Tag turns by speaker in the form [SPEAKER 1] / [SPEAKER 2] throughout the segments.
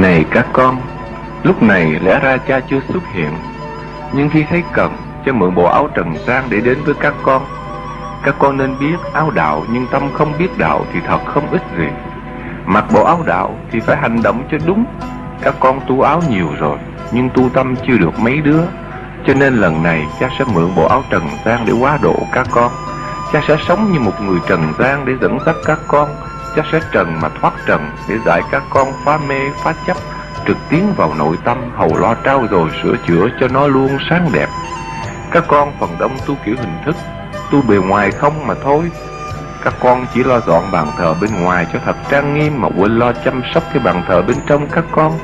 [SPEAKER 1] Này các con, lúc này lẽ ra cha chưa xuất hiện, nhưng khi thấy cần, cha mượn bộ áo trần gian để đến với các con. Các con nên biết áo đạo nhưng tâm không biết đạo thì thật không ích gì. Mặc bộ áo đạo thì phải hành động cho đúng. Các con tu áo nhiều rồi, nhưng tu tâm chưa được mấy đứa. Cho nên lần này cha sẽ mượn bộ áo trần gian để quá độ các con. Cha sẽ sống như một người trần gian để dẫn dắt các con chắc sẽ trần mà thoát trần Để dạy các con phá mê, phá chấp, Trực tiến vào nội tâm, Hầu lo trao rồi sửa chữa cho nó luôn sáng đẹp. Các con phần đông tu kiểu hình thức, Tu bề ngoài không mà thôi. Các con chỉ lo dọn bàn thờ bên ngoài cho thật trang nghiêm Mà quên lo chăm sóc cái bàn thờ bên trong các con.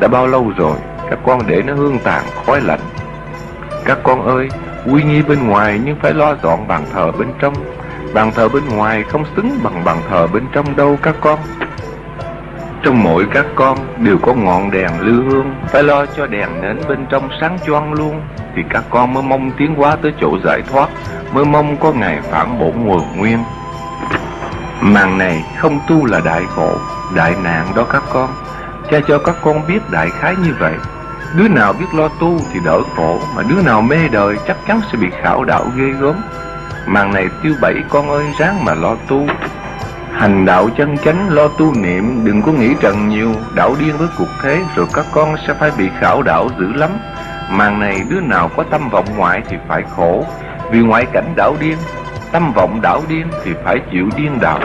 [SPEAKER 1] Đã bao lâu rồi, Các con để nó hương tàn, khói lạnh. Các con ơi, Quy nghi bên ngoài nhưng phải lo dọn bàn thờ bên trong. Bàn thờ bên ngoài không xứng bằng bàn thờ bên trong đâu các con. Trong mỗi các con đều có ngọn đèn lưu hương Phải lo cho đèn nến bên trong sáng choang luôn. Thì các con mới mong tiến hóa tới chỗ giải thoát Mới mong có ngày phản bổn nguồn nguyên. Màn này không tu là đại khổ, đại nạn đó các con. Cha cho các con biết đại khái như vậy. Đứa nào biết lo tu thì đỡ khổ Mà đứa nào mê đời chắc chắn sẽ bị khảo đạo ghê gớm. Màn này tiêu bảy con ơi, ráng mà lo tu. Hành đạo chân chánh, lo tu niệm, Đừng có nghĩ trần nhiều. Đảo điên với cuộc thế, Rồi các con sẽ phải bị khảo đạo dữ lắm. Màn này đứa nào có tâm vọng ngoại thì phải khổ. Vì ngoại cảnh đảo điên, Tâm vọng đảo điên thì phải chịu điên đạo.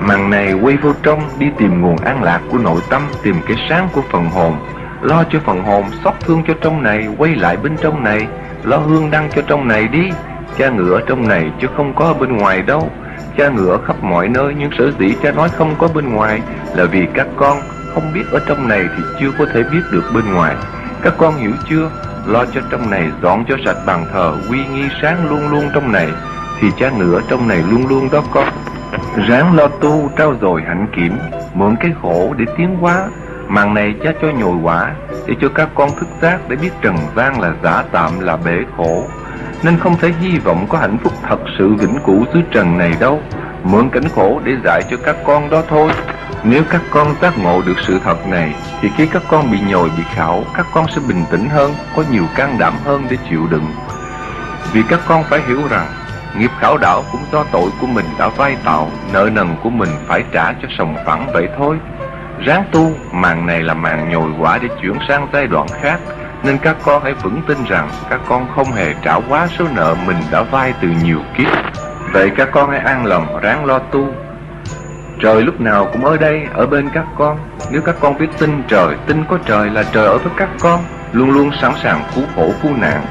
[SPEAKER 1] Màn này quay vô trong, Đi tìm nguồn an lạc của nội tâm, Tìm cái sáng của phần hồn. Lo cho phần hồn, xót thương cho trong này, Quay lại bên trong này. Lo hương đăng cho trong này đi. Cha ngựa trong này chứ không có bên ngoài đâu. Cha ngựa khắp mọi nơi, Nhưng sở dĩ cha nói không có bên ngoài Là vì các con không biết ở trong này Thì chưa có thể biết được bên ngoài. Các con hiểu chưa? Lo cho trong này, dọn cho sạch bàn thờ Quy nghi sáng luôn luôn trong này, Thì cha ngựa trong này luôn luôn đó con. Ráng lo tu, trao dồi hạnh kiểm, Mượn cái khổ để tiến hóa. Màn này cha cho nhồi quả, Để cho các con thức giác Để biết trần gian là giả tạm, là bể khổ nên không thể hy vọng có hạnh phúc thật sự vĩnh cửu dưới trần này đâu. Mượn cảnh khổ để dạy cho các con đó thôi. Nếu các con giác ngộ được sự thật này Thì khi các con bị nhồi, bị khảo Các con sẽ bình tĩnh hơn, có nhiều can đảm hơn để chịu đựng. Vì các con phải hiểu rằng Nghiệp khảo đảo cũng do tội của mình đã vay tạo Nợ nần của mình phải trả cho sòng phẳng vậy thôi. Ráng tu, màn này là màn nhồi quả để chuyển sang giai đoạn khác nên các con hãy vững tin rằng các con không hề trả quá số nợ mình đã vay từ nhiều kiếp. Vậy các con hãy an lòng ráng lo tu. Trời lúc nào cũng ở đây, ở bên các con. Nếu các con biết tin trời, tin có trời là trời ở với các con, luôn luôn sẵn sàng cứu khổ cứu nạn.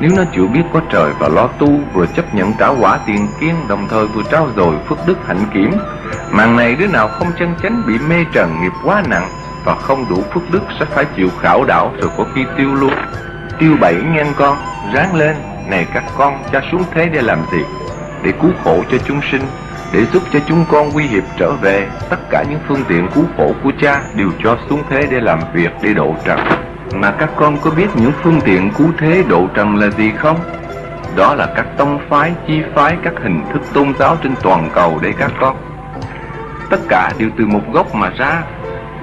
[SPEAKER 1] Nếu nó chịu biết có trời và lo tu, vừa chấp nhận trả quả tiền kiên, đồng thời vừa trao dồi phước đức hạnh kiểm. Màn này đứa nào không chân chánh bị mê trần nghiệp quá nặng, và không đủ phước đức sẽ phải chịu khảo đảo rồi có khi tiêu luôn. Tiêu bảy nghe con, ráng lên, này các con, cha xuống thế để làm gì? Để cứu khổ cho chúng sinh, để giúp cho chúng con nguy hiệp trở về. Tất cả những phương tiện cứu khổ của cha đều cho xuống thế để làm việc, để độ trần. Mà các con có biết những phương tiện cứu thế độ trần là gì không? Đó là các tông phái, chi phái, các hình thức tôn giáo trên toàn cầu để các con. Tất cả đều từ một gốc mà ra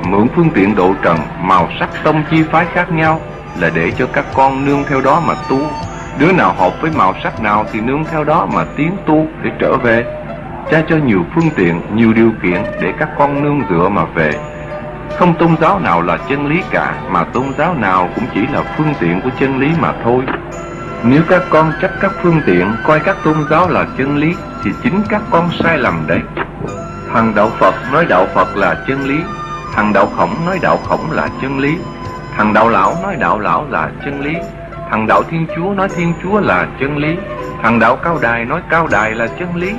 [SPEAKER 1] mượn phương tiện độ trần màu sắc tông chi phái khác nhau là để cho các con nương theo đó mà tu. Đứa nào hợp với màu sắc nào thì nương theo đó mà tiến tu để trở về. Cha cho nhiều phương tiện, nhiều điều kiện để các con nương dựa mà về. Không tôn giáo nào là chân lý cả, mà tôn giáo nào cũng chỉ là phương tiện của chân lý mà thôi. Nếu các con chấp các phương tiện, coi các tôn giáo là chân lý, thì chính các con sai lầm đấy. Thằng đạo phật nói đạo phật là chân lý. Thằng đạo khổng nói đạo khổng là chân lý. Thằng đạo lão nói đạo lão là chân lý. Thằng đạo thiên chúa nói thiên chúa là chân lý. Thằng đạo cao đài nói cao đài là chân lý.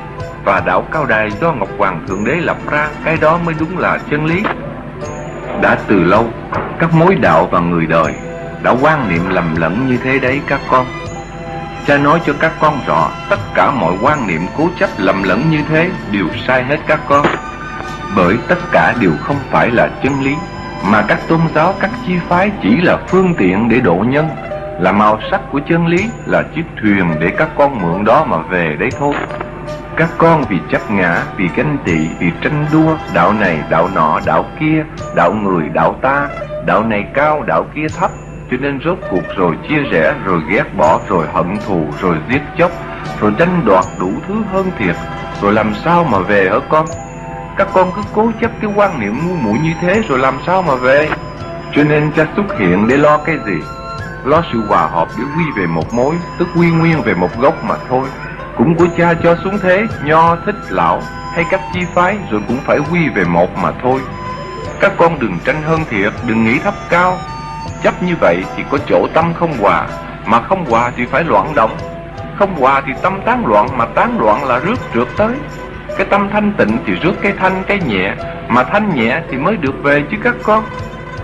[SPEAKER 1] Và đạo cao đài do Ngọc Hoàng Thượng Đế lập ra, Cái đó mới đúng là chân lý. Đã từ lâu, Các mối đạo và người đời Đã quan niệm lầm lẫn như thế đấy các con. Cha nói cho các con rõ, Tất cả mọi quan niệm cố chấp lầm lẫn như thế Đều sai hết các con bởi tất cả đều không phải là chân lý mà các tôn giáo các chi phái chỉ là phương tiện để độ nhân. Là màu sắc của chân lý là chiếc thuyền để các con mượn đó mà về đấy thôi. Các con vì chấp ngã, vì ganh tị, vì tranh đua Đạo này, đạo nọ, đạo kia Đạo người, đạo ta Đạo này cao, đạo kia thấp. Cho nên rốt cuộc rồi chia rẽ Rồi ghét bỏ, rồi hận thù, rồi giết chóc Rồi tranh đoạt đủ thứ hơn thiệt. Rồi làm sao mà về hả con? Các con cứ cố chấp cái quan niệm ngu muội như thế Rồi làm sao mà về? Cho nên cha xuất hiện để lo cái gì? Lo sự hòa hợp để quy về một mối, Tức quy nguyên về một gốc mà thôi. Cũng của cha cho xuống thế, Nho, thích, lão, hay các chi phái, Rồi cũng phải quy về một mà thôi. Các con đừng tranh hơn thiệt, Đừng nghĩ thấp cao. Chấp như vậy thì có chỗ tâm không hòa, Mà không hòa thì phải loạn động. Không hòa thì tâm tán loạn, Mà tán loạn là rước trượt tới. Cái tâm thanh tịnh thì rước cái thanh, cái nhẹ. Mà thanh nhẹ thì mới được về chứ các con.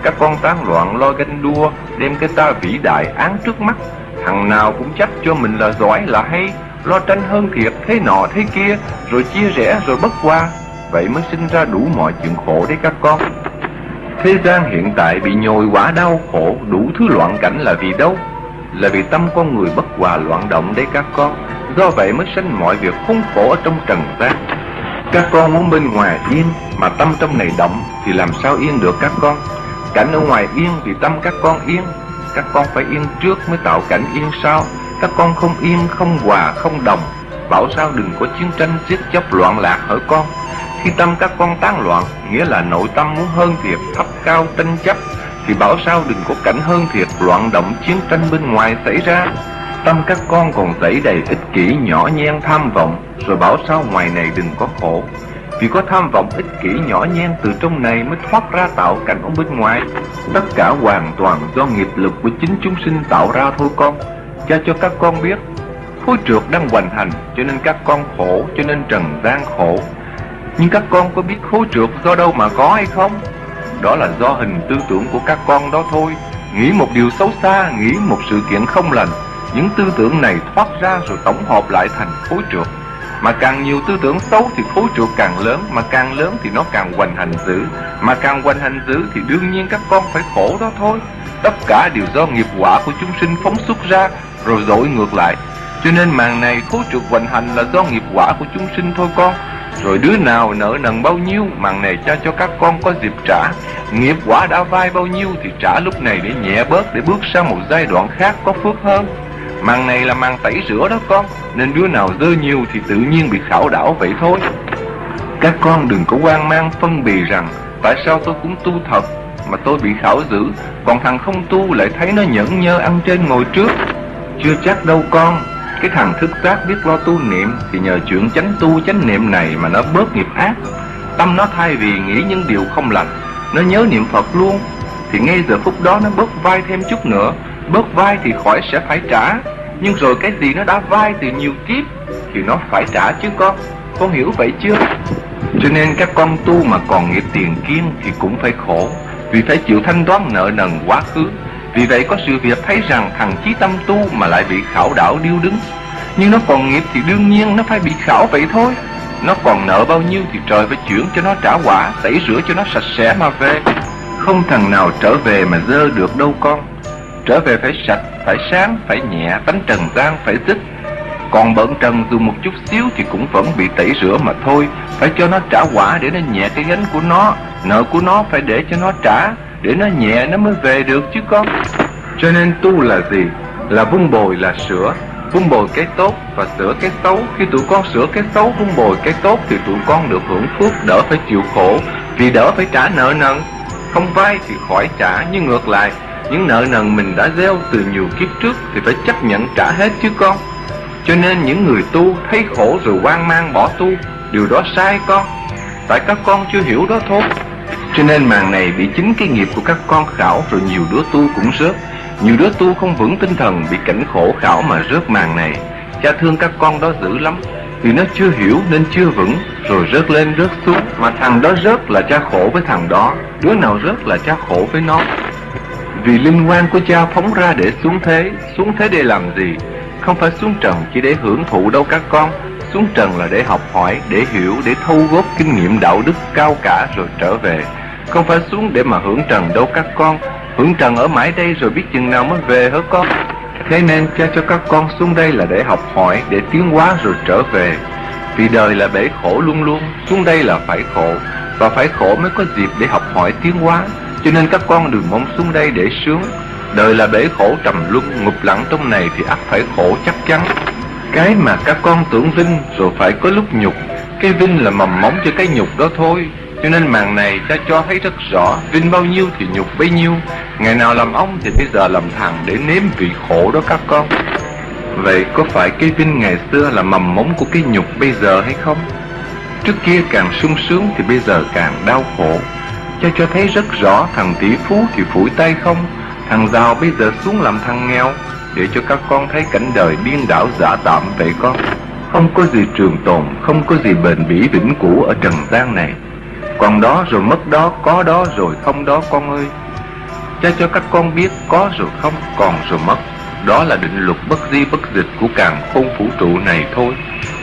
[SPEAKER 1] Các con tán loạn lo ganh đua, Đem cái ta vĩ đại án trước mắt. Thằng nào cũng chắc cho mình là giỏi, là hay. Lo tranh hơn thiệt, thế nọ, thế kia, rồi chia rẽ, rồi bất qua vậy mới sinh ra đủ mọi chuyện khổ đấy các con. Thế gian hiện tại bị nhồi quả đau khổ, đủ thứ loạn cảnh là vì đâu? Là vì tâm con người bất hòa loạn động đấy các con. Do vậy mới sinh mọi việc khốn khổ ở trong trần gian. Các con muốn bên ngoài yên mà tâm trong này động thì làm sao yên được các con? Cảnh ở ngoài yên thì tâm các con yên. Các con phải yên trước mới tạo cảnh yên sau. Các con không yên, không hòa, không đồng. Bảo sao đừng có chiến tranh giết chóc loạn lạc hỡi con? Khi tâm các con tán loạn Nghĩa là nội tâm muốn hơn thiệt Thấp cao tranh chấp. Thì bảo sao đừng có cảnh hơn thiệt, Loạn động chiến tranh bên ngoài xảy ra. Tâm các con còn dẫy đầy ích kỷ nhỏ nhen tham vọng, Rồi bảo sao ngoài này đừng có khổ. Vì có tham vọng ích kỷ nhỏ nhen Từ trong này mới thoát ra tạo cảnh ở bên ngoài. Tất cả hoàn toàn do nghiệp lực của chính chúng sinh tạo ra thôi con. Cha cho các con biết Khối trượt đang hoành hành, Cho nên các con khổ, Cho nên trần gian khổ. Nhưng các con có biết khối trượt do đâu mà có hay không? Đó là do hình tư tưởng của các con đó thôi. Nghĩ một điều xấu xa, Nghĩ một sự kiện không lành. Những tư tưởng này thoát ra rồi tổng hợp lại thành khối trượt Mà càng nhiều tư tưởng xấu thì khối trượt càng lớn, Mà càng lớn thì nó càng hoành hành dữ. Mà càng hoành hành dữ thì đương nhiên các con phải khổ đó thôi. Tất cả đều do nghiệp quả của chúng sinh phóng xuất ra, rồi dội ngược lại. Cho nên màn này khối trượt hoành hành là do nghiệp quả của chúng sinh thôi con. Rồi đứa nào nợ nần bao nhiêu Màn này cho cho các con có dịp trả. Nghiệp quả đã vai bao nhiêu Thì trả lúc này để nhẹ bớt, Để bước sang một giai đoạn khác có phước hơn. Màn này là màn tẩy rửa đó con, Nên đứa nào dơ nhiều thì tự nhiên bị khảo đảo vậy thôi. Các con đừng có quan mang phân bì rằng, Tại sao tôi cũng tu thật Mà tôi bị khảo dữ, Còn thằng không tu lại thấy nó nhẫn nhơ ăn trên ngồi trước. Chưa chắc đâu con cái thằng thức giác biết lo tu niệm Thì nhờ chuyện chánh tu chánh niệm này Mà nó bớt nghiệp ác. Tâm nó thay vì nghĩ những điều không lành, Nó nhớ niệm Phật luôn. Thì ngay giờ phút đó nó bớt vai thêm chút nữa, Bớt vai thì khỏi sẽ phải trả. Nhưng rồi cái gì nó đã vai từ nhiều kiếp Thì nó phải trả chứ con. Con hiểu vậy chưa? Cho nên các con tu mà còn nghiệp tiền kiên Thì cũng phải khổ. Vì phải chịu thanh toán nợ nần quá khứ vì vậy có sự việc thấy rằng thằng chí tâm tu mà lại bị khảo đảo điêu đứng. Nhưng nó còn nghiệp thì đương nhiên nó phải bị khảo vậy thôi. Nó còn nợ bao nhiêu thì trời phải chuyển cho nó trả quả Tẩy rửa cho nó sạch sẽ mà về. Không thằng nào trở về mà dơ được đâu con. Trở về phải sạch, phải sáng, phải nhẹ, tánh trần gian phải dứt Còn bận trần dù một chút xíu thì cũng vẫn bị tẩy rửa mà thôi. Phải cho nó trả quả để nó nhẹ cái gánh của nó. Nợ của nó phải để cho nó trả để nó nhẹ nó mới về được chứ con. Cho nên tu là gì? Là vun bồi là sửa. Vun bồi cái tốt và sửa cái xấu. Khi tụi con sửa cái xấu vun bồi cái tốt Thì tụi con được hưởng phước, đỡ phải chịu khổ. Vì đỡ phải trả nợ nần. Không vay thì khỏi trả, Nhưng ngược lại, Những nợ nần mình đã gieo từ nhiều kiếp trước Thì phải chấp nhận trả hết chứ con. Cho nên những người tu thấy khổ rồi hoang mang bỏ tu, Điều đó sai con. Tại các con chưa hiểu đó thôi cho nên màn này bị chính cái nghiệp của các con khảo rồi nhiều đứa tu cũng rớt. Nhiều đứa tu không vững tinh thần bị cảnh khổ khảo mà rớt màn này. Cha thương các con đó dữ lắm. Vì nó chưa hiểu nên chưa vững Rồi rớt lên rớt xuống. Mà thằng đó rớt là cha khổ với thằng đó. Đứa nào rớt là cha khổ với nó. Vì linh quan của cha phóng ra để xuống thế. Xuống thế để làm gì? Không phải xuống trần chỉ để hưởng thụ đâu các con. Xuống trần là để học hỏi, để hiểu, để thu góp kinh nghiệm đạo đức cao cả rồi trở về không phải xuống để mà hưởng trần đâu các con. Hưởng trần ở mãi đây rồi biết chừng nào mới về hả con? Thế nên cha cho các con xuống đây là để học hỏi, Để tiến hóa rồi trở về. Vì đời là bể khổ luôn luôn, Xuống đây là phải khổ. Và phải khổ mới có dịp để học hỏi tiến hóa. Cho nên các con đừng mong xuống đây để sướng. Đời là bể khổ trầm luân, Ngục lặng trong này thì ắt phải khổ chắc chắn. Cái mà các con tưởng vinh Rồi phải có lúc nhục. Cái vinh là mầm móng cho cái nhục đó thôi cho nên màn này cha cho thấy rất rõ Vinh bao nhiêu thì nhục bấy nhiêu. Ngày nào làm ông thì bây giờ làm thằng Để nếm vị khổ đó các con. Vậy có phải cái vinh ngày xưa là mầm mống của cái nhục bây giờ hay không? Trước kia càng sung sướng thì bây giờ càng đau khổ. Cha cho thấy rất rõ thằng tỷ phú thì phủi tay không? Thằng giàu bây giờ xuống làm thằng nghèo. Để cho các con thấy cảnh đời điên đảo giả tạm vậy con. Không có gì trường tồn, không có gì bền bỉ vĩnh cửu ở trần gian này còn đó rồi mất đó, có đó rồi không đó con ơi. Cha cho các con biết có rồi không, còn rồi mất. Đó là định luật bất di bất dịch của càng khôn vũ trụ này thôi.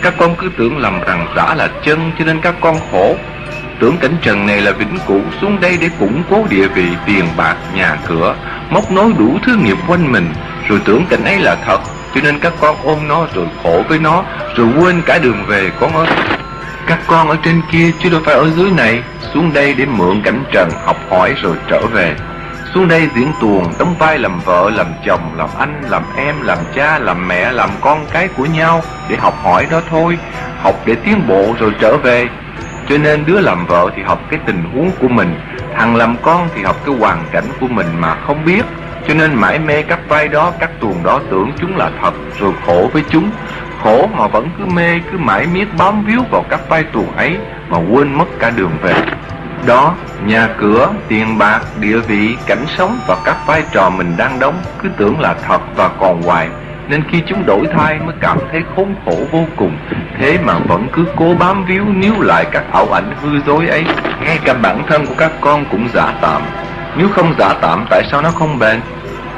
[SPEAKER 1] Các con cứ tưởng lầm rằng giả là chân cho nên các con khổ. Tưởng cảnh trần này là vĩnh cửu xuống đây để củng cố địa vị, tiền bạc, nhà cửa Móc nối đủ thứ nghiệp quanh mình. Rồi tưởng cảnh ấy là thật Cho nên các con ôm nó rồi khổ với nó Rồi quên cả đường về con ơi các con ở trên kia chứ đâu phải ở dưới này. Xuống đây để mượn cảnh trần học hỏi rồi trở về. Xuống đây diễn tuồng đóng vai làm vợ, làm chồng, làm anh, làm em, làm cha, làm mẹ, làm con cái của nhau Để học hỏi đó thôi. Học để tiến bộ rồi trở về. Cho nên đứa làm vợ thì học cái tình huống của mình Thằng làm con thì học cái hoàn cảnh của mình mà không biết. Cho nên mãi mê các vai đó, các tuồng đó tưởng chúng là thật Rồi khổ với chúng khổ mà vẫn cứ mê, cứ mãi miết bám víu vào các vai tuồng ấy mà quên mất cả đường về. Đó, nhà cửa, tiền bạc, địa vị, cảnh sống và các vai trò mình đang đóng cứ tưởng là thật và còn hoài. Nên khi chúng đổi thay mới cảm thấy khốn khổ vô cùng. Thế mà vẫn cứ cố bám víu níu lại các ảo ảnh hư dối ấy. Ngay cả bản thân của các con cũng giả tạm. Nếu không giả tạm, tại sao nó không bền?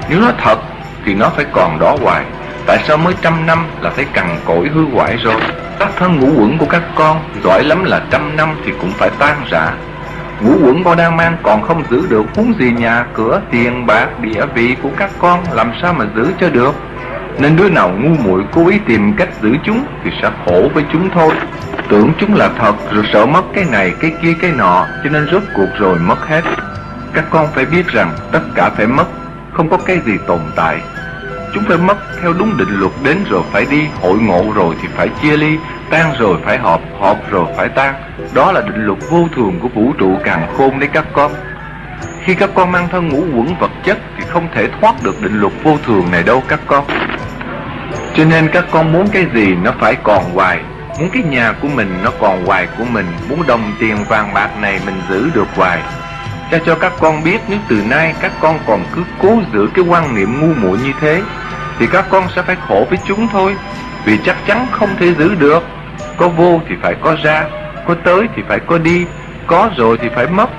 [SPEAKER 1] Nếu nó thật, thì nó phải còn đó hoài. Tại sao mới trăm năm là thấy cằn cỗi hư hoại rồi? Các thân ngũ quẩn của các con Giỏi lắm là trăm năm thì cũng phải tan rã. Ngũ quẩn con đang mang còn không giữ được Huống gì nhà, cửa, tiền, bạc, địa vị của các con Làm sao mà giữ cho được? Nên đứa nào ngu muội cố ý tìm cách giữ chúng Thì sẽ khổ với chúng thôi. Tưởng chúng là thật rồi sợ mất cái này, cái kia, cái nọ Cho nên rốt cuộc rồi mất hết. Các con phải biết rằng tất cả phải mất Không có cái gì tồn tại. Chúng phải mất theo đúng định luật đến rồi phải đi Hội ngộ rồi thì phải chia ly Tan rồi phải họp, họp rồi phải tan. Đó là định luật vô thường của vũ trụ càng khôn đấy các con. Khi các con mang thân ngũ quẩn vật chất Thì không thể thoát được định luật vô thường này đâu các con. Cho nên các con muốn cái gì nó phải còn hoài. Muốn cái nhà của mình nó còn hoài của mình. Muốn đồng tiền vàng bạc này mình giữ được hoài. Cha cho các con biết nếu từ nay các con còn cứ cố giữ cái quan niệm ngu muội như thế, Thì các con sẽ phải khổ với chúng thôi. Vì chắc chắn không thể giữ được. Có vô thì phải có ra, Có tới thì phải có đi, Có rồi thì phải mất.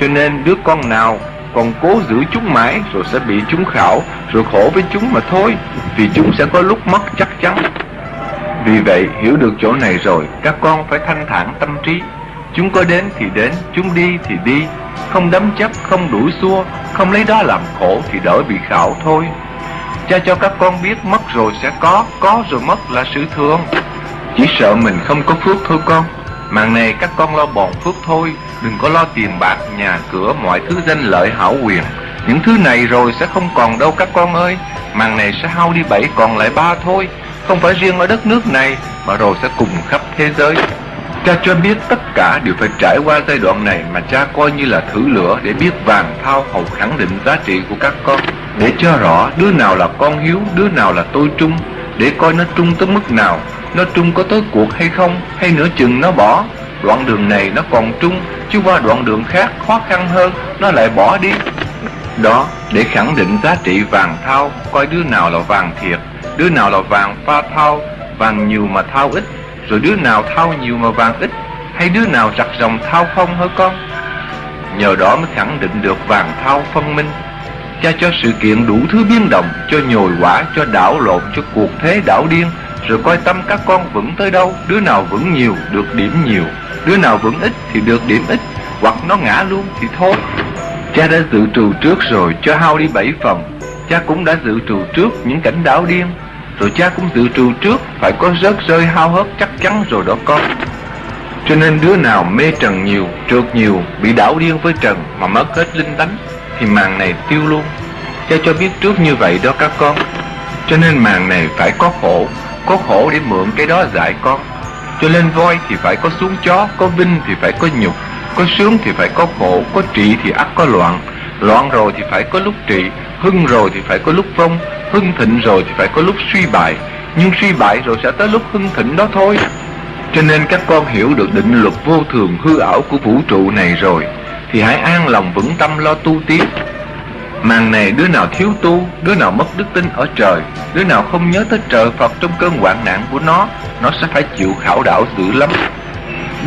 [SPEAKER 1] Cho nên đứa con nào còn cố giữ chúng mãi Rồi sẽ bị chúng khảo, Rồi khổ với chúng mà thôi Vì chúng sẽ có lúc mất chắc chắn. Vì vậy, hiểu được chỗ này rồi, Các con phải thanh thản tâm trí. Chúng có đến thì đến, Chúng đi thì đi không đấm chấp, không đuổi xua Không lấy đó làm khổ thì đỡ bị khảo thôi. Cha cho các con biết mất rồi sẽ có Có rồi mất là sự thường. Chỉ sợ mình không có phước thôi con. Màn này các con lo bòn phước thôi Đừng có lo tiền bạc, nhà cửa, mọi thứ danh lợi hảo quyền. Những thứ này rồi sẽ không còn đâu các con ơi. Màn này sẽ hao đi bảy còn lại ba thôi. Không phải riêng ở đất nước này Mà rồi sẽ cùng khắp thế giới. Cha cho biết tất cả đều phải trải qua giai đoạn này mà cha coi như là thử lửa để biết vàng thao hầu khẳng định giá trị của các con. Để cho rõ đứa nào là con hiếu, đứa nào là tôi trung, để coi nó trung tới mức nào, nó trung có tới cuộc hay không, hay nửa chừng nó bỏ. Đoạn đường này nó còn trung, chứ qua đoạn đường khác khó khăn hơn, nó lại bỏ đi. Đó, để khẳng định giá trị vàng thao, coi đứa nào là vàng thiệt, đứa nào là vàng pha thao, vàng nhiều mà thao ít, rồi đứa nào thao nhiều mà vàng ít Hay đứa nào chặt dòng thao không hả con? Nhờ đó mới khẳng định được vàng thao phân minh Cha cho sự kiện đủ thứ biến động Cho nhồi quả, cho đảo lộn, cho cuộc thế đảo điên. Rồi coi tâm các con vững tới đâu Đứa nào vững nhiều, được điểm nhiều Đứa nào vững ít thì được điểm ít Hoặc nó ngã luôn thì thôi. Cha đã dự trù trước rồi cho hao đi bảy phần Cha cũng đã dự trù trước những cảnh đảo điên. Rồi cha cũng tự trù trước, Phải có rớt rơi hao hớt chắc chắn rồi đó con. Cho nên đứa nào mê trần nhiều, Trượt nhiều, Bị đảo điên với trần Mà mất hết linh tánh, Thì màn này tiêu luôn. Cha cho biết trước như vậy đó các con. Cho nên màn này phải có khổ Có khổ để mượn cái đó dạy con. Cho nên voi thì phải có xuống chó, Có vinh thì phải có nhục, Có sướng thì phải có khổ, Có trị thì ắt có loạn. Loạn rồi thì phải có lúc trị Hưng rồi thì phải có lúc vong Hưng thịnh rồi thì phải có lúc suy bại. Nhưng suy bại rồi sẽ tới lúc hưng thịnh đó thôi. Cho nên các con hiểu được định luật vô thường hư ảo của vũ trụ này rồi, Thì hãy an lòng vững tâm lo tu tiếp Màn này đứa nào thiếu tu, Đứa nào mất đức tin ở trời, Đứa nào không nhớ tới trời Phật trong cơn hoạn nạn của nó Nó sẽ phải chịu khảo đảo dữ lắm.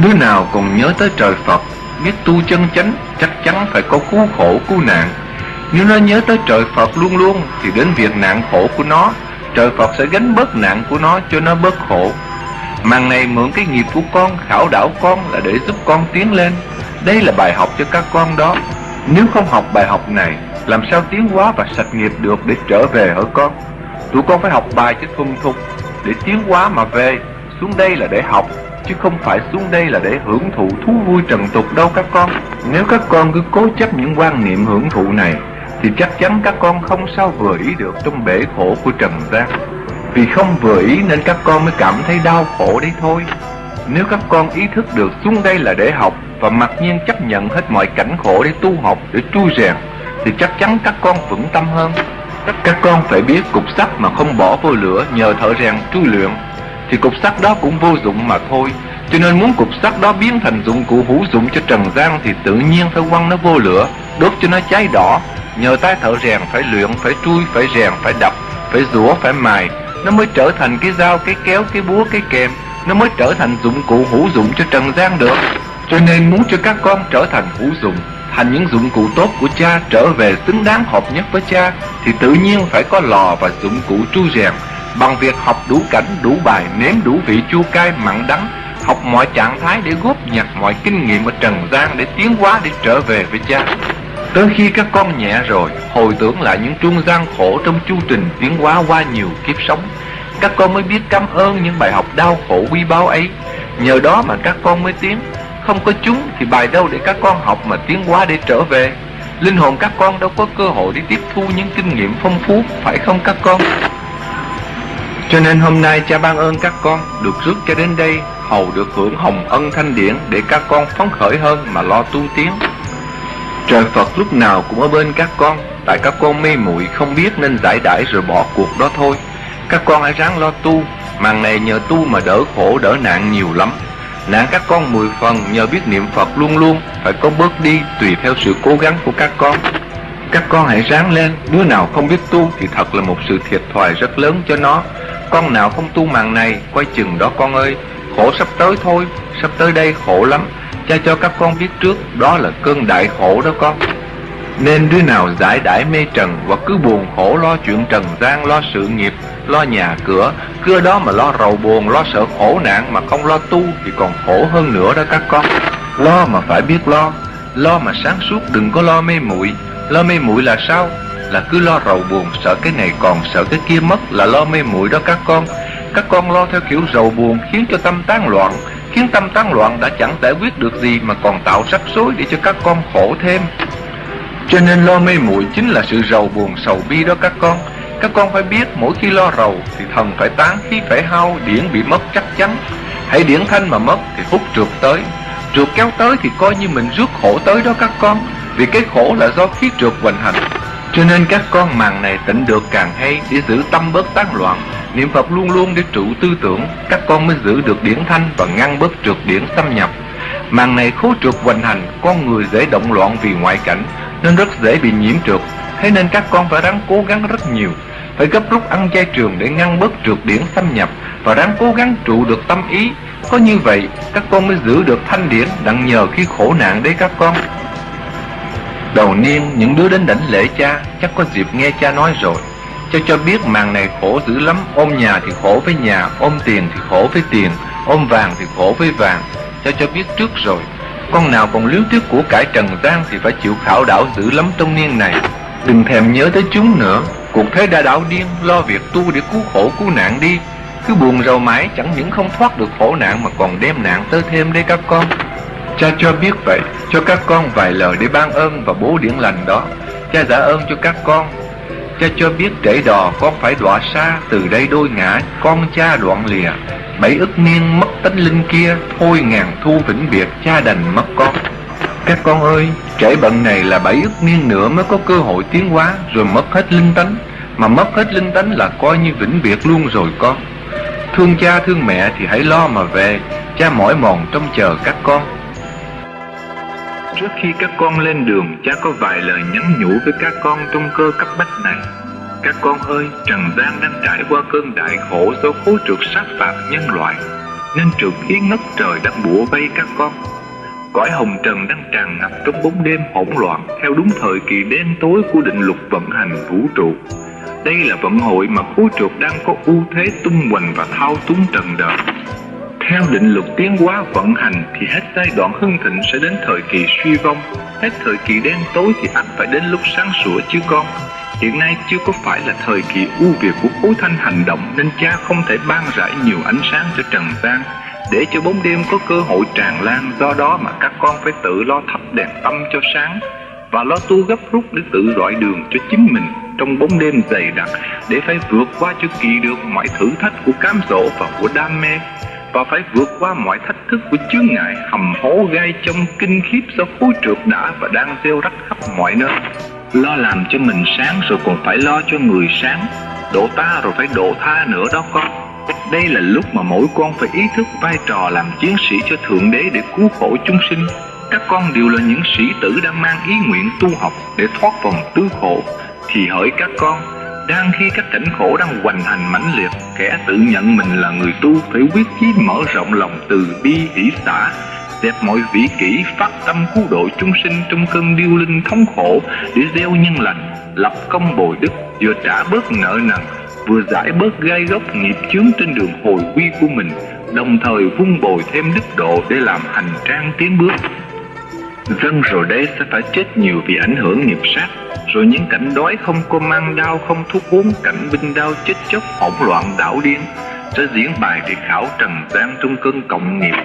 [SPEAKER 1] Đứa nào còn nhớ tới trời Phật, Biết tu chân chánh, Chắc chắn phải có cứu khổ cứu nạn. Nếu nó nhớ tới trời Phật luôn luôn, Thì đến việc nạn khổ của nó. Trời Phật sẽ gánh bớt nạn của nó cho nó bớt khổ. Màn này mượn cái nghiệp của con, Khảo đảo con là để giúp con tiến lên. Đây là bài học cho các con đó. Nếu không học bài học này, làm sao tiến hóa và sạch nghiệp được để trở về hả con? Tụi con phải học bài cho thuần thục. Để tiến hóa mà về, Xuống đây là để học, Chứ không phải xuống đây là để hưởng thụ thú vui trần tục đâu các con. Nếu các con cứ cố chấp những quan niệm hưởng thụ này thì chắc chắn các con không sao vừa ý được trong bể khổ của trần gian. Vì không vừa ý nên các con mới cảm thấy đau khổ đấy thôi. Nếu các con ý thức được xuống đây là để học Và mặc nhiên chấp nhận hết mọi cảnh khổ để tu học, để tu rèn thì chắc chắn các con vững tâm hơn. Các con phải biết cục sắt mà không bỏ vô lửa nhờ thợ rèn tru luyện thì cục sắt đó cũng vô dụng mà thôi. Cho nên muốn cục sắt đó biến thành dụng cụ hữu dụng cho trần gian thì tự nhiên phải quăng nó vô lửa đốt cho nó cháy đỏ. Nhờ tay thợ rèn phải luyện, phải chui, phải rèn, phải đập, phải rũa phải mài. Nó mới trở thành cái dao, cái kéo, cái búa, cái kềm nó mới trở thành dụng cụ hữu dụng cho trần gian được. Cho nên muốn cho các con trở thành hữu dụng, thành những dụng cụ tốt của cha, trở về xứng đáng hợp nhất với cha, thì tự nhiên phải có lò và dụng cụ tru rèn. Bằng việc học đủ cảnh, đủ bài, nếm đủ vị chua cay, mặn đắng, học mọi trạng thái để góp nhặt mọi kinh nghiệm ở trần gian để tiến hóa, để trở về với cha tới khi các con nhẹ rồi, hồi tưởng lại những trung gian khổ trong chu trình tiến hóa qua nhiều kiếp sống, các con mới biết cảm ơn những bài học đau khổ quý báu ấy. Nhờ đó mà các con mới tiến, không có chúng thì bài đâu để các con học mà tiến hóa để trở về. Linh hồn các con đâu có cơ hội để tiếp thu những kinh nghiệm phong phú, Phải không các con? Cho nên hôm nay cha ban ơn các con, Được rước cho đến đây, Hầu được hưởng hồng ân thanh điển Để các con phấn khởi hơn mà lo tu tiến. Trời Phật lúc nào cũng ở bên các con. Tại các con mê muội không biết nên giải đãi rồi bỏ cuộc đó thôi. Các con hãy ráng lo tu. Màn này nhờ tu mà đỡ khổ, đỡ nạn nhiều lắm. Nạn các con mười phần nhờ biết niệm Phật luôn luôn. Phải có bớt đi tùy theo sự cố gắng của các con. Các con hãy ráng lên. Đứa nào không biết tu thì thật là một sự thiệt thòi rất lớn cho nó. Con nào không tu màn này Quay chừng đó con ơi. Khổ sắp tới thôi. Sắp tới đây khổ lắm. Cha cho các con biết trước Đó là cơn đại khổ đó con. Nên đứa nào giải đãi mê trần và cứ buồn khổ lo chuyện trần gian Lo sự nghiệp lo nhà cửa Cứ đó mà lo rầu buồn, lo sợ khổ nạn Mà không lo tu thì còn khổ hơn nữa đó các con. Lo mà phải biết lo Lo mà sáng suốt đừng có lo mê muội. Lo mê muội là sao? Là cứ lo rầu buồn, sợ cái này còn, sợ cái kia mất Là lo mê muội đó các con. Các con lo theo kiểu rầu buồn khiến cho tâm tán loạn Khiến tâm tán loạn đã chẳng giải quyết được gì Mà còn tạo rắc rối để cho các con khổ thêm. Cho nên lo mê muội chính là sự rầu buồn sầu bi đó các con. Các con phải biết mỗi khi lo rầu thì thần phải tán khí phải hao, điển bị mất chắc chắn. Hãy điển thanh mà mất thì hút trượt tới. Trượt kéo tới thì coi như mình rước khổ tới đó các con, Vì cái khổ là do khí trượt hoành hành. Cho nên các con màn này tỉnh được càng hay Để giữ tâm bớt tán loạn. Niệm Phật luôn luôn để trụ tư tưởng Các con mới giữ được điển thanh và ngăn bớt trượt điển xâm nhập Màn này khố trượt hoành hành Con người dễ động loạn vì ngoại cảnh Nên rất dễ bị nhiễm trượt Thế nên các con phải ráng cố gắng rất nhiều phải gấp rút ăn chay trường để ngăn bớt trượt điển xâm nhập và ráng cố gắng trụ được tâm ý. Có như vậy, các con mới giữ được thanh điển đặng nhờ khi khổ nạn đấy các con. Đầu niên, những đứa đến đảnh lễ cha chắc có dịp nghe cha nói rồi cho cho biết màn này khổ dữ lắm, ôm nhà thì khổ với nhà, ôm tiền thì khổ với tiền, ôm vàng thì khổ với vàng. cho cho biết trước rồi. Con nào còn liếu tiếc của cải trần gian thì phải chịu khảo đảo dữ lắm trong niên này. Đừng thèm nhớ tới chúng nữa Cuộc thế đã đảo điên Lo việc tu để cứu khổ cứu nạn đi Cứ buồn rầu mãi chẳng những không thoát được khổ nạn Mà còn đem nạn tới thêm đây các con Cha cho biết vậy Cho các con vài lời để ban ơn và bố điển lành đó Cha giả ơn cho các con Cha cho biết trễ đò con phải đọa xa Từ đây đôi ngã, con cha đoạn lìa. Bảy ức niên mất tánh linh kia, Thôi ngàn thu vĩnh biệt, cha đành mất con. Các con ơi, Trễ bận này là bảy ức niên nữa Mới có cơ hội tiến hóa, Rồi mất hết linh tánh. Mà mất hết linh tánh là coi như vĩnh biệt luôn rồi con. Thương cha thương mẹ thì hãy lo mà về, Cha mỏi mòn trông chờ các con. Trước khi các con lên đường Cha có vài lời nhắn nhủ với các con trong cơ cấp bách này các con ơi, Trần gian đang trải qua cơn đại khổ do khối trượt sát phạt nhân loại, nên trượt khí ngất trời đang bủa vây các con. Cõi hồng trần đang tràn ngập trong bóng đêm hỗn loạn theo đúng thời kỳ đen tối của định luật vận hành vũ trụ. Đây là vận hội mà khối trượt đang có ưu thế tung hoành và thao túng trần đời. Theo định luật tiến hóa vận hành thì hết giai đoạn hưng thịnh sẽ đến thời kỳ suy vong, hết thời kỳ đen tối thì ắt phải đến lúc sáng sủa chứ con. Hiện nay chưa có phải là thời kỳ ưu việt của khối thanh hành động nên cha không thể ban rải nhiều ánh sáng cho trần gian. Để cho bóng đêm có cơ hội tràn lan do đó mà các con phải tự lo thắp đèn tâm cho sáng và lo tu gấp rút để tự rọi đường cho chính mình trong bóng đêm dày đặc để phải vượt qua cho kỳ được mọi thử thách của cám dỗ và của đam mê và phải vượt qua mọi thách thức của chướng ngại, hầm hố gai trong kinh khiếp do khối trượt đã và đang gieo rắc khắp mọi nơi? Lo làm cho mình sáng rồi còn phải lo cho người sáng. Độ ta rồi phải độ tha nữa đó con. Đây là lúc mà mỗi con phải ý thức vai trò làm chiến sĩ cho Thượng Đế để cứu khổ chúng sinh. Các con đều là những sĩ tử đang mang ý nguyện tu học để thoát vòng tứ khổ. Thì hỡi các con đang khi các cảnh khổ đang hoành hành mãnh liệt, Kẻ tự nhận mình là người tu Phải quyết chí mở rộng lòng từ bi hỷ xả dẹp mọi vĩ kỷ phát tâm cứu độ chúng sinh trong cơn điêu linh thống khổ để gieo nhân lành, lập công bồi đức, vừa trả bớt nợ nần, vừa giải bớt gai gốc nghiệp chướng trên đường hồi quy của mình, đồng thời vun bồi thêm đức độ để làm hành trang tiến bước dân rồi đây sẽ phải chết nhiều vì ảnh hưởng nghiệp sát. Rồi những cảnh đói không có mang đau không thuốc uống cảnh binh đau chết chóc hỗn loạn đảo điên sẽ diễn bài để khảo trần gian trong cơn cộng nghiệp.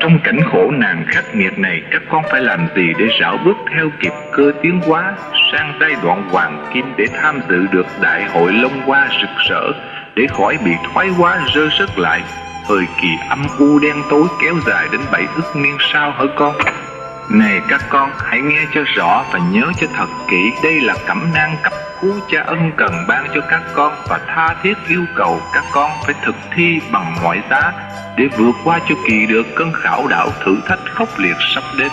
[SPEAKER 1] Trong cảnh khổ nạn khắc nghiệt này, các con phải làm gì để rảo bước theo kịp cơ tiến hóa sang giai đoạn hoàng kim để tham dự được đại hội Long Hoa rực rỡ, để khỏi bị thoái hóa rơ sức lại, thời kỳ âm u đen tối kéo dài đến bảy ức niên sau hả con. Này các con, hãy nghe cho rõ và nhớ cho thật kỹ, đây là cẩm nang cấp cứu cha ân cần ban cho các con và tha thiết yêu cầu các con phải thực thi bằng mọi giá để vượt qua cho kỳ được cơn khảo đảo thử thách khốc liệt sắp đến.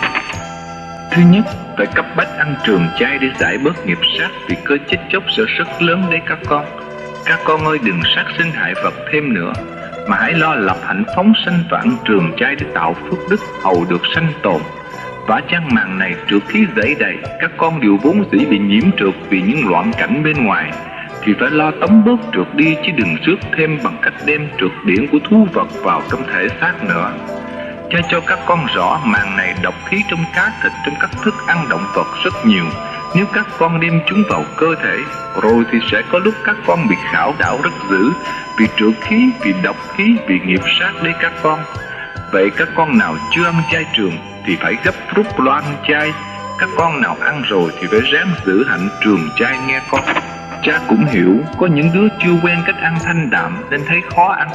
[SPEAKER 1] Thứ nhất, phải cấp bách ăn trường chay để giải bớt nghiệp sát vì cơ chết chóc sẽ rất lớn đấy các con. Các con ơi đừng sát sinh hại vật thêm nữa, mà hãy lo lập hạnh phóng sanh và ăn trường chay để tạo phước đức hầu được sanh tồn. Vả chăng màn này trượt khí dễ đầy, các con đều vốn dĩ bị nhiễm trượt vì những loạn cảnh bên ngoài, thì phải lo tống bớt trượt đi chứ đừng rước thêm bằng cách đem trượt điển của thú vật vào trong thể xác nữa. Cha cho các con rõ màn này độc khí trong cá thịt trong các thức ăn động vật rất nhiều. Nếu các con đem chúng vào cơ thể, rồi thì sẽ có lúc các con bị khảo đảo rất dữ vì trượt khí, vì độc khí, vì nghiệp sát đấy các con. Vậy các con nào chưa ăn chay trường thì phải gấp rút lo ăn chay. Các con nào ăn rồi thì phải ráng giữ hạnh trường chay nghe con. Cha cũng hiểu có những đứa chưa quen cách ăn thanh đạm nên thấy khó ăn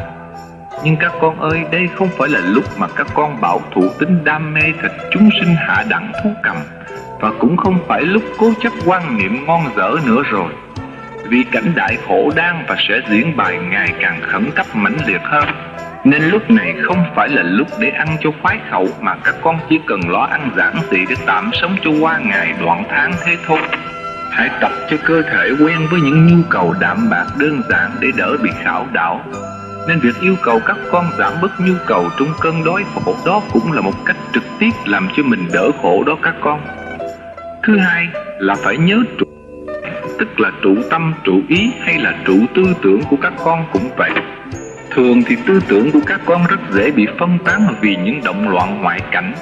[SPEAKER 1] Nhưng các con ơi, đây không phải là lúc mà các con bảo thủ tính đam mê thịt chúng sinh hạ đẳng thú cầm Và cũng không phải lúc cố chấp quan niệm ngon dở nữa rồi Vì cảnh đại khổ đang và sẽ diễn bài ngày càng khẩn cấp mãnh liệt hơn nên lúc này không phải là lúc để ăn cho khoái khẩu Mà các con chỉ cần lo ăn giản dị để tạm sống cho qua ngày đoạn tháng thế thôi Hãy tập cho cơ thể quen với những nhu cầu đạm bạc đơn giản để đỡ bị khảo đảo. Nên việc yêu cầu các con giảm bớt nhu cầu trong cơn đói khổ đó cũng là một cách trực tiếp làm cho mình đỡ khổ đó các con. Thứ hai là phải nhớ trụ tức là trụ tâm, trụ ý hay là trụ tư tưởng của các con cũng vậy. Thường thì tư tưởng của các con rất dễ bị phân tán vì những động loạn ngoại cảnh.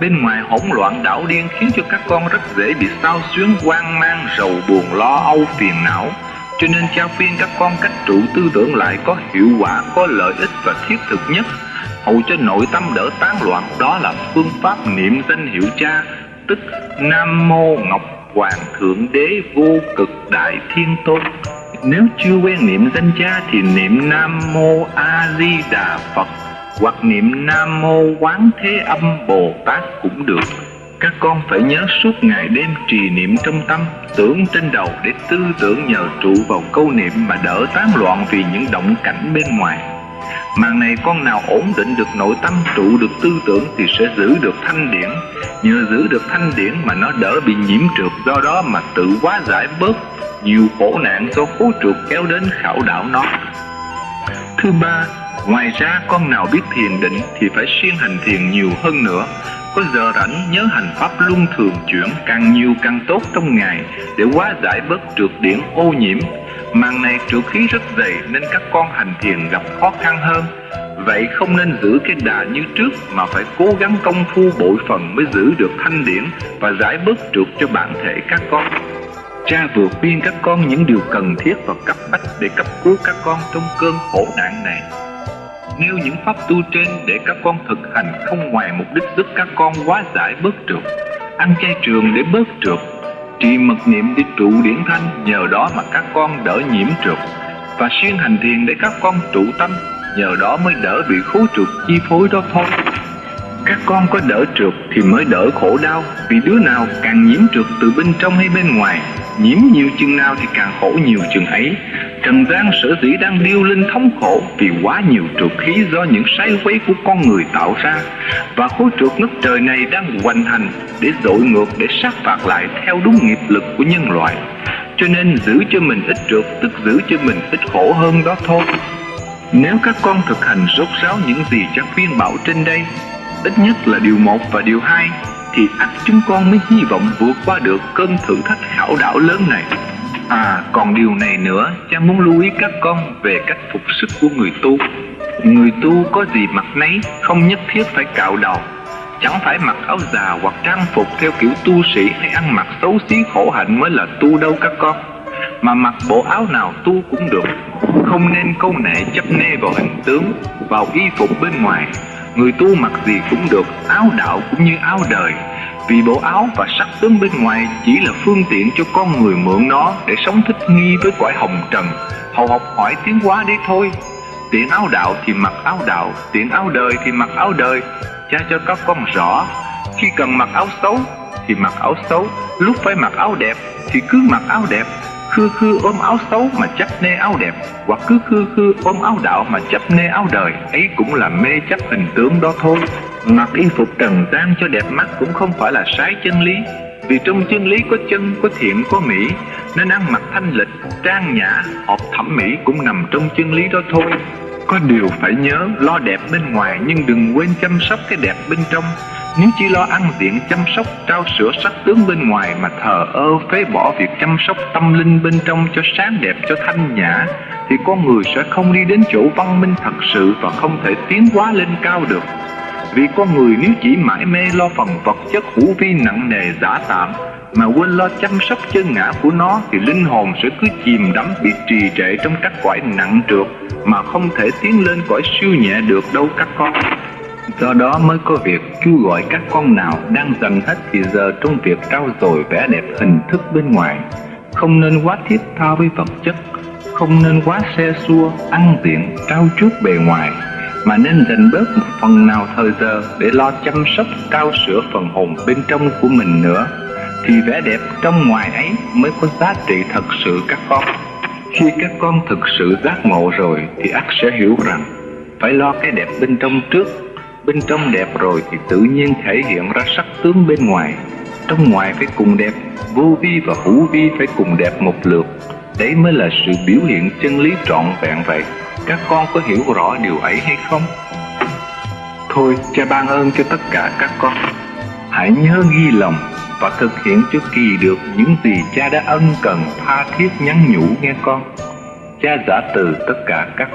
[SPEAKER 1] Bên ngoài hỗn loạn đảo điên khiến cho các con rất dễ bị sao xuyến hoang mang, rầu buồn lo âu phiền não.
[SPEAKER 2] Cho nên cha khuyên các con cách trụ tư tưởng lại có hiệu quả, có lợi ích và thiết thực nhất. Hầu cho nội tâm đỡ tán loạn đó là phương pháp niệm danh hiệu cha tức nam mô ngọc hoàng thượng đế vô cực đại thiên tôn nếu chưa quen niệm danh cha thì niệm nam mô a di đà phật, hoặc niệm nam mô quán thế âm bồ tát cũng được. Các con phải nhớ suốt ngày đêm trì niệm trong tâm, tưởng trên đầu để tư tưởng nhờ trụ vào câu niệm mà đỡ tán loạn vì những động cảnh bên ngoài. Màn này con nào ổn định được nội tâm trụ được tư tưởng thì sẽ giữ được thanh điển. Nhờ giữ được thanh điển mà nó đỡ bị nhiễm trượt. Do đó mà tự quá giải bớt nhiều khổ nạn do khố trượt kéo đến khảo đảo nó. Thứ ba, ngoài ra con nào biết thiền định thì phải siêng hành thiền nhiều hơn nữa. Có giờ rảnh nhớ hành pháp luân thường chuyển càng nhiều càng tốt trong ngày để quá giải bớt trượt điển ô nhiễm màng này trụ khí rất dày nên các con hành thiền gặp khó khăn hơn Vậy không nên giữ cái đà như trước mà phải cố gắng công phu bội phần mới giữ được thanh điển và giải bớt trượt cho bản thể các con. Cha vừa khuyên các con những điều cần thiết và cấp bách để cấp cứu các con trong cơn khổ nạn này. Nêu những pháp tu trên để các con thực hành không ngoài mục đích giúp các con quá giải bớt trượt, ăn chay trường để bớt trượt, Trì mật niệm để trụ điển thanh, Nhờ đó mà các con đỡ nhiễm trượt Và siêng hành thiền để các con trụ tâm, Nhờ đó mới đỡ bị khố trượt chi phối đó thôi. Các con có đỡ trượt thì mới đỡ khổ đau, Vì đứa nào càng nhiễm trượt từ bên trong hay bên ngoài, Nhiễm nhiều chừng nào thì càng khổ nhiều chừng ấy. Trần gian sở dĩ đang điêu linh thống khổ Vì quá nhiều trượt khí do những sai quấy của con người tạo ra, Và khối trượt ngất trời này đang hoành hành Để dội ngược, để sát phạt lại theo đúng nghiệp lực của nhân loại. Cho nên giữ cho mình ít trượt, Tức giữ cho mình ít khổ hơn đó thôi. Nếu các con thực hành rốt ráo những gì cha viên bảo trên đây Ít nhất là điều một và điều hai, Thì ắt chúng con mới hy vọng vượt qua được cơn thử thách khảo đảo lớn này. À còn điều này nữa, Cha muốn lưu ý các con về cách phục sức của người tu. Người tu có gì mặc nấy, Không nhất thiết phải cạo đầu. Chẳng phải mặc áo già hoặc trang phục theo kiểu tu sĩ Hay ăn mặc xấu xí khổ hạnh mới là tu đâu các con. Mà mặc bộ áo nào tu cũng được. Không nên câu nệ chấp nê vào hình tướng, Vào y phục bên ngoài. Người tu mặc gì cũng được Áo đạo cũng như áo đời vì bộ áo và sắc tướng bên ngoài chỉ là phương tiện cho con người mượn nó để sống thích nghi với cõi hồng trần, hầu học hỏi tiến hóa đấy thôi. Tiện áo đạo thì mặc áo đạo, tiện áo đời thì mặc áo đời. Cha cho các con rõ, khi cần mặc áo xấu thì mặc áo xấu, lúc phải mặc áo đẹp thì cứ mặc áo đẹp, khư khư ôm áo xấu mà chấp nê áo đẹp, hoặc cứ khư khư ôm áo đạo mà chấp nê áo đời, ấy cũng là mê chấp hình tướng đó thôi. Mặc y phục trần gian cho đẹp mắt cũng không phải là sai chân lý Vì trong chân lý có chân, có thiện, có mỹ Nên ăn mặc thanh lịch, trang nhã, hợp thẩm mỹ cũng nằm trong chân lý đó thôi Có điều phải nhớ lo đẹp bên ngoài nhưng đừng quên chăm sóc cái đẹp bên trong nếu chỉ lo ăn diện chăm sóc, trao sữa sắc tướng bên ngoài Mà thờ ơ phế bỏ việc chăm sóc tâm linh bên trong cho sáng đẹp, cho thanh nhã Thì con người sẽ không đi đến chỗ văn minh thật sự và không thể tiến hóa lên cao được. Vì con người nếu chỉ mãi mê lo phần vật chất hữu vi nặng nề giả tạm Mà quên lo chăm sóc chân ngã của nó Thì linh hồn sẽ cứ chìm đắm bị trì trệ trong các cõi nặng trượt Mà không thể tiến lên cõi siêu nhẹ được đâu các con. Do đó mới có việc kêu gọi các con nào đang dần hết thì giờ trong việc trao dồi vẻ đẹp hình thức bên ngoài. Không nên quá thiết tha với vật chất Không nên quá xe xua, ăn tiện, trao chuốt bề ngoài mà nên dành bớt một phần nào thời giờ để lo chăm sóc cao sửa phần hồn bên trong của mình nữa. Thì vẻ đẹp trong ngoài ấy mới có giá trị thật sự các con. Khi các con thực sự giác ngộ rồi thì ắt sẽ hiểu rằng phải lo cái đẹp bên trong trước bên trong đẹp rồi thì tự nhiên thể hiện ra sắc tướng bên ngoài trong ngoài phải cùng đẹp vô vi và hữu vi phải cùng đẹp một lượt đấy mới là sự biểu hiện chân lý trọn vẹn vậy các con có hiểu rõ điều ấy hay không? Thôi, cha ban ơn cho tất cả các con. Hãy nhớ ghi lòng và thực hiện cho kỳ được những gì cha đã ân cần tha thiết nhắn nhủ nghe con. Cha giả từ tất cả các con.